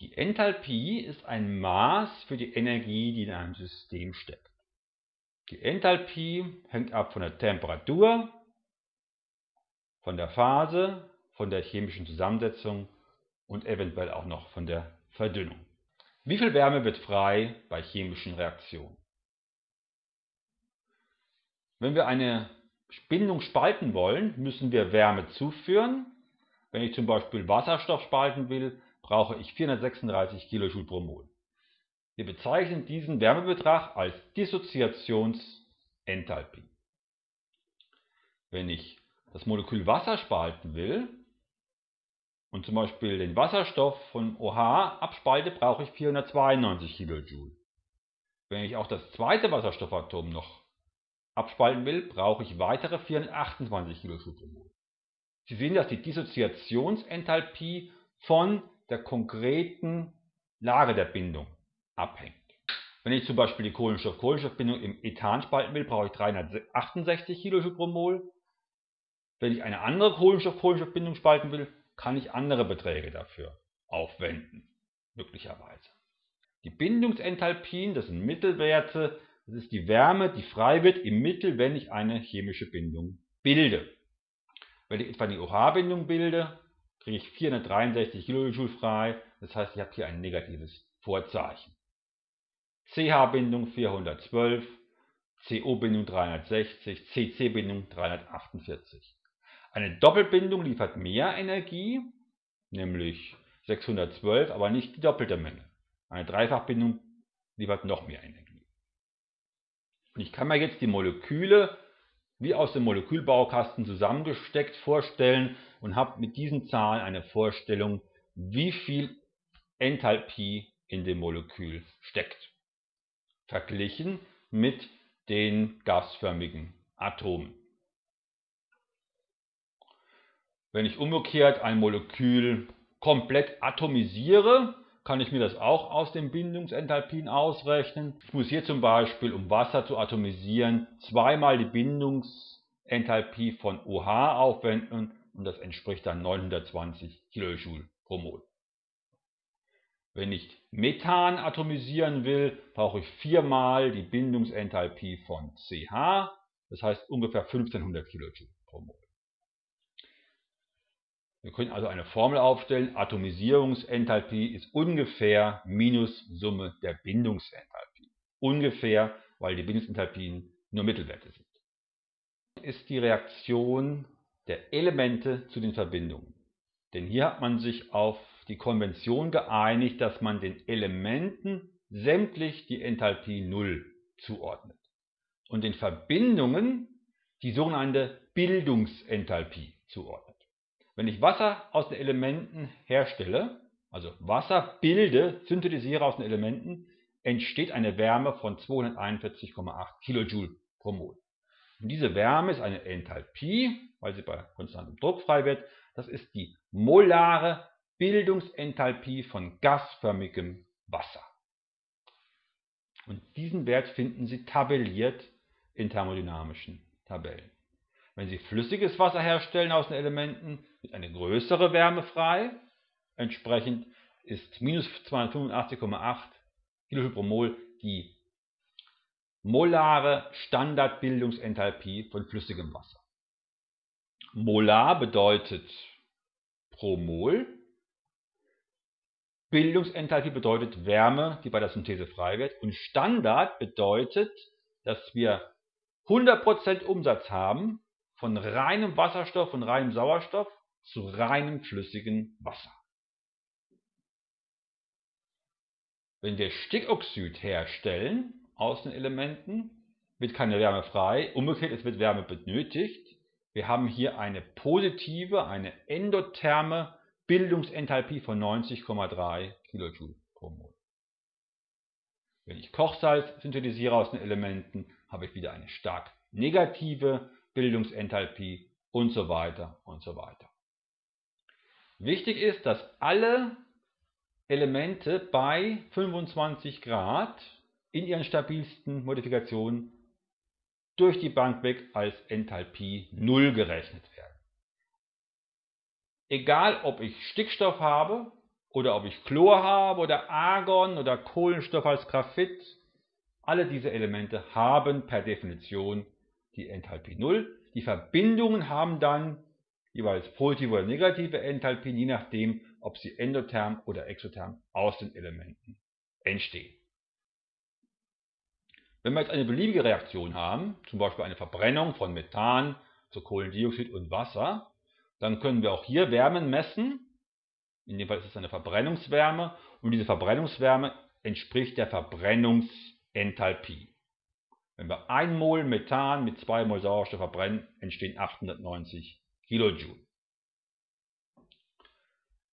Die Enthalpie ist ein Maß für die Energie, die in einem System steckt. Die Enthalpie hängt ab von der Temperatur, von der Phase, von der chemischen Zusammensetzung und eventuell auch noch von der Verdünnung. Wie viel Wärme wird frei bei chemischen Reaktionen? Wenn wir eine Bindung spalten wollen, müssen wir Wärme zuführen. Wenn ich zum Beispiel Wasserstoff spalten will, brauche ich 436 kJ pro Mol. Wir bezeichnen diesen Wärmebetrag als Dissoziationsenthalpie. Wenn ich das Molekül Wasser spalten will und zum Beispiel den Wasserstoff von OH abspalte, brauche ich 492 kJ. Wenn ich auch das zweite Wasserstoffatom noch abspalten will, brauche ich weitere 428 kJ/mol. Sie sehen, dass die Dissoziationsenthalpie von der konkreten Lage der Bindung abhängt. Wenn ich zum Beispiel die Kohlenstoff-Kohlenstoff-Bindung im Ethan spalten will, brauche ich 368 kJ/mol. Wenn ich eine andere Kohlenstoff-Kohlenstoff-Bindung spalten will, kann ich andere Beträge dafür aufwenden, möglicherweise. Die Bindungsenthalpien, das sind Mittelwerte, das ist die Wärme, die frei wird im Mittel, wenn ich eine chemische Bindung bilde. Wenn ich etwa eine OH-Bindung bilde, kriege ich 463 kJ frei. Das heißt, ich habe hier ein negatives Vorzeichen. CH-Bindung 412, CO-Bindung 360, CC-Bindung 348. Eine Doppelbindung liefert mehr Energie, nämlich 612, aber nicht die doppelte Menge. Eine Dreifachbindung liefert noch mehr Energie. Und ich kann mir jetzt die Moleküle wie aus dem Molekülbaukasten zusammengesteckt vorstellen und habe mit diesen Zahlen eine Vorstellung, wie viel Enthalpie in dem Molekül steckt. Verglichen mit den gasförmigen Atomen. Wenn ich umgekehrt ein Molekül komplett atomisiere, kann ich mir das auch aus den Bindungsenthalpien ausrechnen. Ich muss hier zum Beispiel, um Wasser zu atomisieren, zweimal die Bindungsenthalpie von OH aufwenden und das entspricht dann 920 kJ pro Mol. Wenn ich Methan atomisieren will, brauche ich viermal die Bindungsenthalpie von CH, das heißt ungefähr 1500 kJ pro Mol. Wir können also eine Formel aufstellen, Atomisierungsenthalpie ist ungefähr minus Summe der Bindungsenthalpie. Ungefähr, weil die Bindungsenthalpien nur Mittelwerte sind. Ist die Reaktion der Elemente zu den Verbindungen. Denn hier hat man sich auf die Konvention geeinigt, dass man den Elementen sämtlich die Enthalpie 0 zuordnet und den Verbindungen die sogenannte Bildungsenthalpie zuordnet. Wenn ich Wasser aus den Elementen herstelle, also Wasser bilde, synthetisiere aus den Elementen, entsteht eine Wärme von 241,8 kJ pro Mol. Und diese Wärme ist eine Enthalpie, weil sie bei konstantem Druck frei wird. Das ist die molare Bildungsenthalpie von gasförmigem Wasser. Und diesen Wert finden Sie tabelliert in thermodynamischen Tabellen. Wenn Sie flüssiges Wasser herstellen aus den Elementen, wird eine größere Wärme frei. Entsprechend ist minus 285,8 kJ pro Mol die molare Standardbildungsenthalpie von flüssigem Wasser. Molar bedeutet pro Mol. Bildungsenthalpie bedeutet Wärme, die bei der Synthese frei wird. Und Standard bedeutet, dass wir 100% Umsatz haben von reinem Wasserstoff und reinem Sauerstoff zu reinem flüssigen Wasser. Wenn wir Stickoxid herstellen aus den Elementen, wird keine Wärme frei, umgekehrt es wird Wärme benötigt. Wir haben hier eine positive, eine endotherme Bildungsenthalpie von 90,3 kJ pro Mol. Wenn ich Kochsalz synthetisiere aus den Elementen, habe ich wieder eine stark negative Bildungsenthalpie und so weiter und so weiter. Wichtig ist, dass alle Elemente bei 25 Grad in ihren stabilsten Modifikationen durch die Bank weg als Enthalpie 0 gerechnet werden. Egal ob ich Stickstoff habe oder ob ich Chlor habe oder Argon oder Kohlenstoff als Graphit. Alle diese Elemente haben per Definition die Enthalpie 0. Die Verbindungen haben dann jeweils positive oder negative Enthalpien, je nachdem, ob sie endotherm oder exotherm aus den Elementen entstehen. Wenn wir jetzt eine beliebige Reaktion haben, zum Beispiel eine Verbrennung von Methan zu Kohlendioxid und Wasser, dann können wir auch hier Wärmen messen. In dem Fall ist es eine Verbrennungswärme und diese Verbrennungswärme entspricht der Verbrennungsenthalpie. Wenn wir 1 Mol Methan mit 2 Mol Sauerstoff verbrennen, entstehen 890 Kilojoule.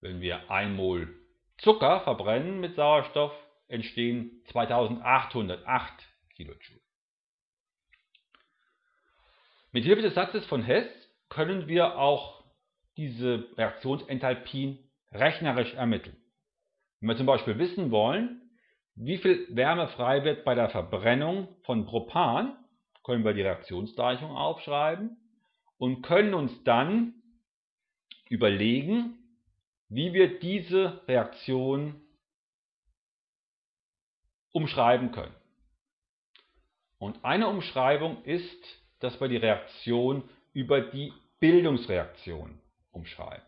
Wenn wir 1 Mol Zucker verbrennen mit Sauerstoff, entstehen 2808 Kilojoule. Mit Hilfe des Satzes von Hess können wir auch diese Reaktionsenthalpien rechnerisch ermitteln. Wenn wir zum Beispiel wissen wollen, wie viel Wärme frei wird bei der Verbrennung von Propan, können wir die Reaktionsgleichung aufschreiben und können uns dann überlegen, wie wir diese Reaktion umschreiben können. Und eine Umschreibung ist, dass wir die Reaktion über die Bildungsreaktion umschreiben.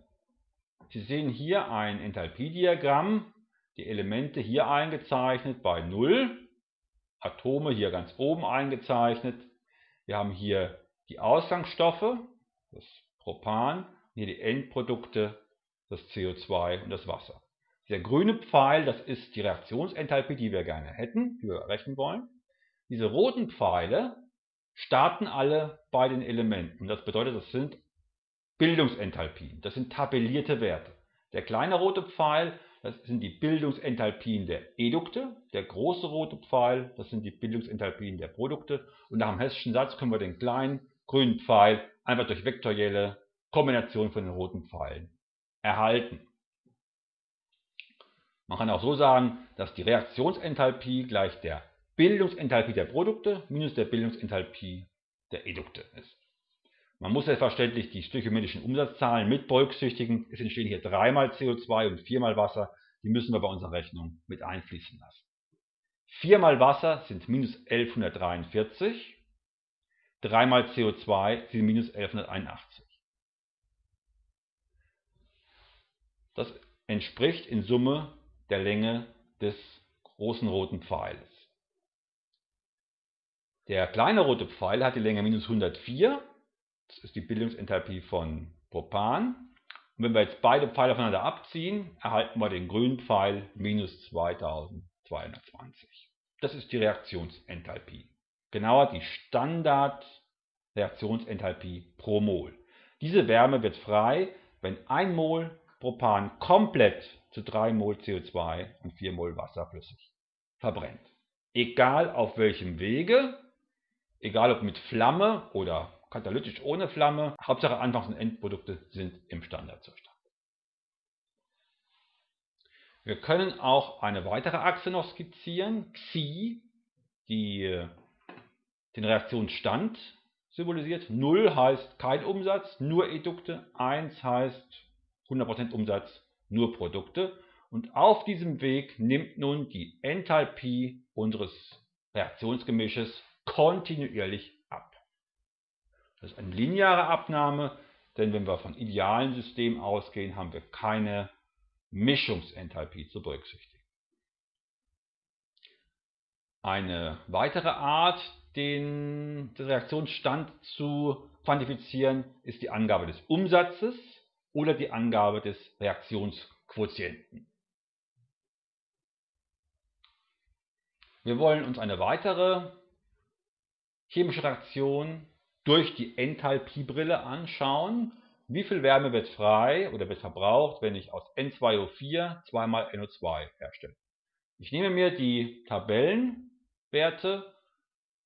Sie sehen hier ein Enthalpiediagramm, die Elemente hier eingezeichnet bei 0, Atome hier ganz oben eingezeichnet. Wir haben hier die Ausgangsstoffe, das Propan, hier die Endprodukte, das CO2 und das Wasser. Der grüne Pfeil, das ist die Reaktionsenthalpie, die wir gerne hätten, die wir errechnen wollen. Diese roten Pfeile starten alle bei den Elementen. Das bedeutet, das sind Bildungsenthalpien. Das sind tabellierte Werte. Der kleine rote Pfeil, das sind die Bildungsenthalpien der Edukte. Der große rote Pfeil, das sind die Bildungsenthalpien der Produkte. Und nach dem Hessischen Satz können wir den kleinen grünen Pfeil einfach durch vektorielle Kombination von den roten Pfeilen erhalten. Man kann auch so sagen, dass die Reaktionsenthalpie gleich der Bildungsenthalpie der Produkte minus der Bildungsenthalpie der Edukte ist. Man muss selbstverständlich die stöchiometrischen Umsatzzahlen mit berücksichtigen. Es entstehen hier dreimal CO2 und viermal Wasser. Die müssen wir bei unserer Rechnung mit einfließen lassen. Viermal Wasser sind minus 1143. Dreimal CO2 sind minus 1181. Das entspricht in Summe der Länge des großen roten Pfeiles. Der kleine rote Pfeil hat die Länge minus 104 das ist die Bildungsenthalpie von Propan. Und wenn wir jetzt beide Pfeile voneinander abziehen, erhalten wir den grünen Pfeil minus 2220. Das ist die Reaktionsenthalpie. Genauer die Standardreaktionsenthalpie pro Mol. Diese Wärme wird frei, wenn 1 Mol Propan komplett zu 3 Mol CO2 und 4 Mol Wasser flüssig verbrennt. Egal auf welchem Wege, egal ob mit Flamme oder katalytisch ohne Flamme. Hauptsache Anfangs- und Endprodukte sind im Standardzustand. Wir können auch eine weitere Achse noch skizzieren, Xi, die den Reaktionsstand symbolisiert. 0 heißt kein Umsatz, nur Edukte. 1 heißt 100% Umsatz, nur Produkte. Und auf diesem Weg nimmt nun die Enthalpie unseres Reaktionsgemisches kontinuierlich das ist eine lineare Abnahme, denn wenn wir von idealen Systemen ausgehen, haben wir keine Mischungsenthalpie zu berücksichtigen. Eine weitere Art, den, den Reaktionsstand zu quantifizieren, ist die Angabe des Umsatzes oder die Angabe des Reaktionsquotienten. Wir wollen uns eine weitere chemische Reaktion durch die Enthalpiebrille anschauen, wie viel Wärme wird frei oder wird verbraucht, wenn ich aus N2O4 zweimal NO2 herstelle. Ich nehme mir die Tabellenwerte.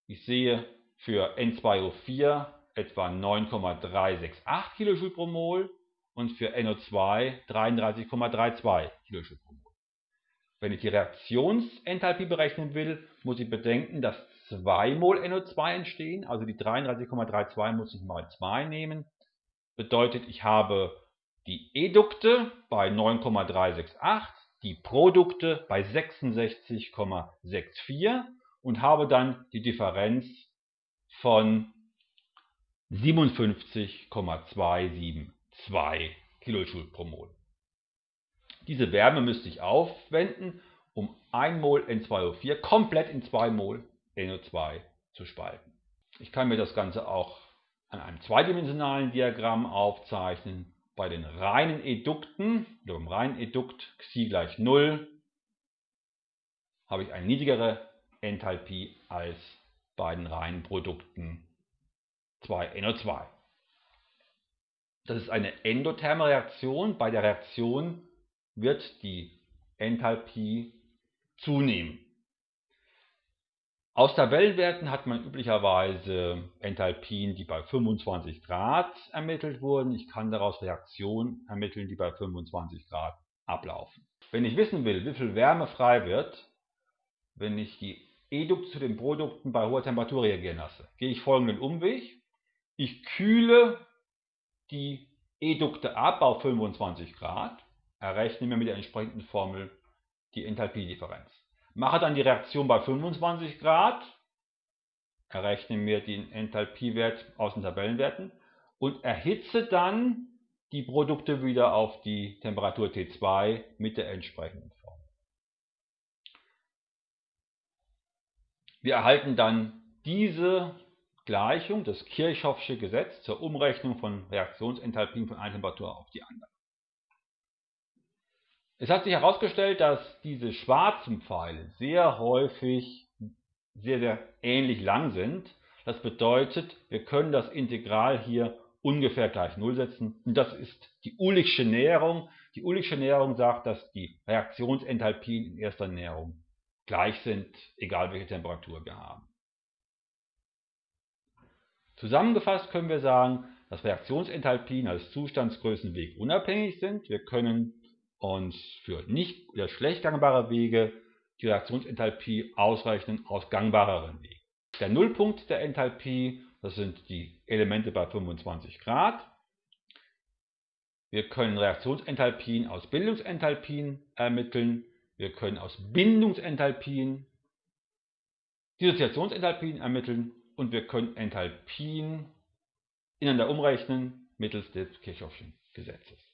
Ich sehe für N2O4 etwa 9,368 kJ pro Mol und für NO2 33,32 kJ pro Mol. Wenn ich die Reaktionsenthalpie berechnen will, muss ich bedenken, dass 2 Mol NO2 entstehen, also die 33,32 muss ich mal 2 nehmen. Bedeutet, ich habe die Edukte bei 9,368, die Produkte bei 66,64 und habe dann die Differenz von 57,272 Kilojoule pro Mol. Diese Wärme müsste ich aufwenden, um 1 Mol N2O4 komplett in 2 Mol NO2 zu spalten. Ich kann mir das Ganze auch an einem zweidimensionalen Diagramm aufzeichnen. Bei den reinen Edukten, oder beim reinen Edukt Xi gleich 0, habe ich eine niedrigere Enthalpie als bei den reinen Produkten 2NO2. Das ist eine endotherme Reaktion. Bei der Reaktion wird die Enthalpie zunehmen. Aus Tabellenwerten hat man üblicherweise Enthalpien, die bei 25 Grad ermittelt wurden. Ich kann daraus Reaktionen ermitteln, die bei 25 Grad ablaufen. Wenn ich wissen will, wie viel Wärme frei wird, wenn ich die Edukte zu den Produkten bei hoher Temperatur reagieren lasse, gehe ich folgenden Umweg. Ich kühle die Edukte ab auf 25 Grad, errechne mir mit der entsprechenden Formel die Enthalpiedifferenz. Mache dann die Reaktion bei 25 Grad, errechne mir den Enthalpiewert aus den Tabellenwerten und erhitze dann die Produkte wieder auf die Temperatur T2 mit der entsprechenden Form. Wir erhalten dann diese Gleichung, das Kirchhoffsche Gesetz zur Umrechnung von Reaktionsenthalpien von einer Temperatur auf die andere. Es hat sich herausgestellt, dass diese schwarzen Pfeile sehr häufig sehr, sehr ähnlich lang sind. Das bedeutet, wir können das Integral hier ungefähr gleich Null setzen. Und das ist die Uhligsche Näherung. Die Uhligsche Näherung sagt, dass die Reaktionsenthalpien in erster Näherung gleich sind, egal welche Temperatur wir haben. Zusammengefasst können wir sagen, dass Reaktionsenthalpien als Zustandsgrößenweg unabhängig sind. Wir können uns für nicht oder schlecht gangbare Wege die Reaktionsenthalpie ausrechnen aus gangbareren Wegen. Der Nullpunkt der Enthalpie, das sind die Elemente bei 25 Grad. Wir können Reaktionsenthalpien aus Bildungsenthalpien ermitteln. Wir können aus Bindungsenthalpien Dissoziationsenthalpien ermitteln und wir können Enthalpien ineinander umrechnen mittels des Kirchhoffschen Gesetzes.